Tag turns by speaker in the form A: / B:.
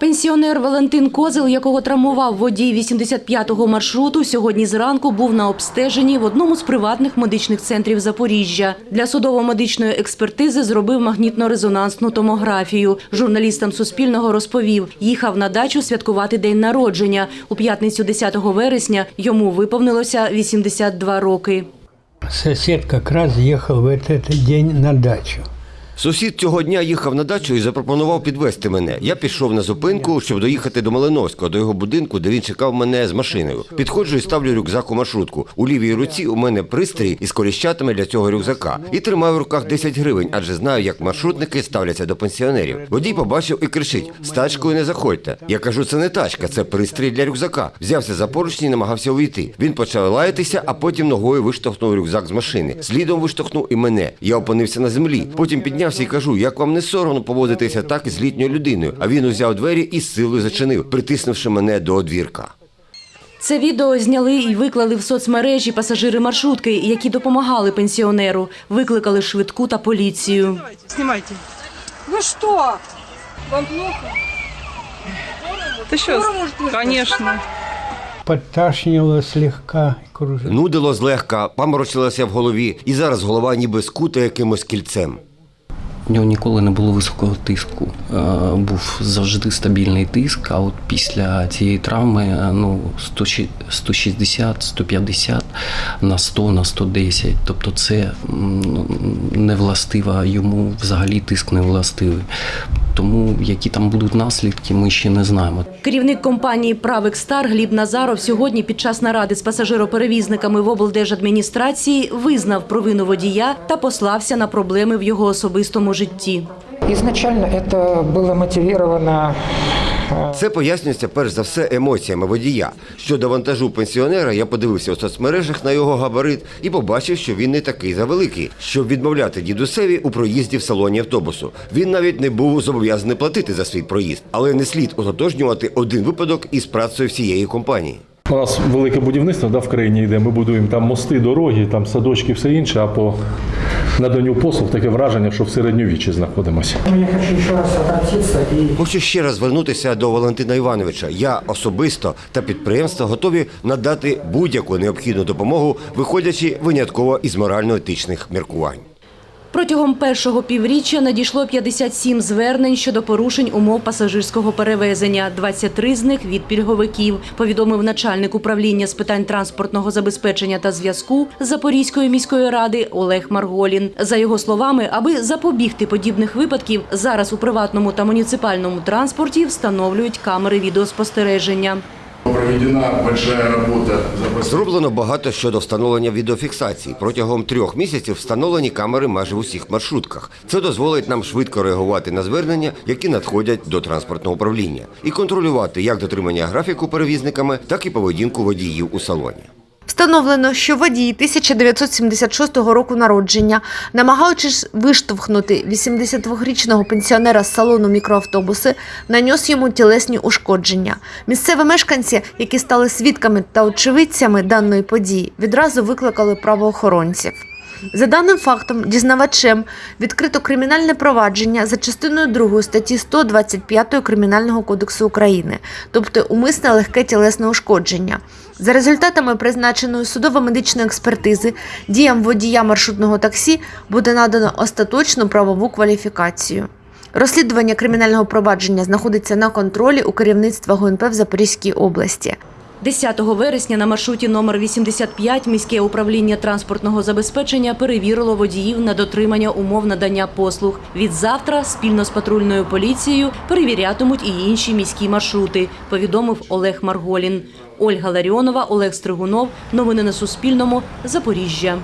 A: Пенсіонер Валентин Козел, якого травмував водій 85-го маршруту, сьогодні зранку був на обстеженні в одному з приватних медичних центрів Запоріжжя. Для судово-медичної експертизи зробив магнітно-резонансну томографію. Журналістам Суспільного розповів, їхав на дачу святкувати день народження. У п'ятницю 10 вересня йому виповнилося 82 роки.
B: Сосед как раз ехал в этот день на дачу.
C: Сусід цього дня їхав на дачу і запропонував підвезти мене. Я пішов на зупинку, щоб доїхати до Малиновського, до його будинку, де він чекав мене з машиною. Підходжу і ставлю рюкзак у маршрутку. У лівій руці у мене пристрій із коліщатами для цього рюкзака. І тримаю в руках 10 гривень, адже знаю, як маршрутники ставляться до пенсіонерів. Водій побачив і кричить: з тачкою не заходьте. Я кажу, це не тачка, це пристрій для рюкзака. Взявся за поручні і намагався увійти. Він почав лаятися, а потім ногою виштовхнув рюкзак з машини. Слідом виштовхнув і мене. Я опинився на землі. Потім піднявся і кажу, як вам не соромно поводитися так із літньою людиною. А він узяв двері і з силою зачинив, притиснувши мене до одвірка.
A: Це відео зняли і виклали в соцмережі пасажири маршрутки, які допомагали пенсіонеру. Викликали швидку та поліцію.
D: Снимайте.
E: Вы что? Вам плохо?
D: Ты что?
E: Скоро может вызвать?
D: Конечно.
B: Подташнивало слегка, кружило.
C: Нудило злегка, паморочилося в голові, і зараз голова ніби скута якимось кільцем.
F: Нього ніколи не було високого тиску. Е, Був завжди стабільний тиск, а от після цієї травми е, ну, 100 щі- 160, 150 на 100, на 110. Тобто це ну, не властива йому взагалі тиск не властивий. Тому які там будуть наслідки, ми ще не знаємо.
A: Керівник компанії «Правик Стар» Гліб Назаров сьогодні під час наради з пасажироперевізниками в облдержадміністрації визнав провину водія та послався на проблеми в його особистому житті.
G: Ізначально це було мотивировано
C: Це пояснюється перш за все емоціями водія. Щодо вантажу пенсіонера, я подивився у соцмережах на його габарит і побачив, що він не такий завеликий, щоб відмовляти дідусеві у проїзді в салоні автобусу. Він навіть не був зобов'язаний платити за свій проїзд, але не слід ототожнювати один випадок із працею всієї компанії.
H: У нас велике будівництво да, в країні йде. Ми будуємо там мости, дороги, там садочки, все інше. А по наданню послуг таке враження, що в середньовіччі знаходимося.
G: Я хочу ще раз обратитися і
C: Хочу ще раз звернутися до Валентина Івановича. Я особисто та підприємства готові надати будь-яку необхідну допомогу, виходячи винятково із морально-етичних міркувань.
A: Протягом першого півріччя надійшло 57 звернень щодо порушень умов пасажирського перевезення. 23 з них від пільговиків, повідомив начальник управління з питань транспортного забезпечення та зв'язку Запорізької міської ради Олег Марголін. За його словами, аби запобігти подібних випадків, зараз у приватному та муніципальному транспорті встановлюють камери відеоспостереження.
I: Проведена большая работа за
C: Зроблено багато щодо встановлення відеофіксації. Протягом трьох місяців встановлені камери майже в усіх маршрутках. Це дозволить нам швидко реагувати на звернення, які надходять до транспортного управління, і контролювати як дотримання графіку перевізниками, так і поведінку водіїв у салоні.
J: Встановлено, що водій 1976 року народження, намагаючись виштовхнути 82-річного пенсіонера з салону мікроавтобуси, наніс йому тілесні ушкодження. Місцеві мешканці, які стали свідками та очевидцями даної події, відразу викликали правоохоронців. За даним фактом, дізнавачем відкрито кримінальне провадження за частиною 2 статті 125 Кримінального кодексу України, тобто умисне легке тілесне ушкодження. За результатами призначеної судово-медичної експертизи діям водія маршрутного таксі буде надано остаточну правову кваліфікацію. Розслідування кримінального провадження знаходиться на контролі у керівництва ГУНП в Запорізькій області.
A: 10 вересня на маршруті номер 85 міське управління транспортного забезпечення перевірило водіїв на дотримання умов надання послуг. Від завтра спільно з патрульною поліцією перевірятимуть і інші міські маршрути, повідомив Олег Марголін. Ольга Ларіонова, Олег Стригунов. Новини на Суспільному. Запоріжжя.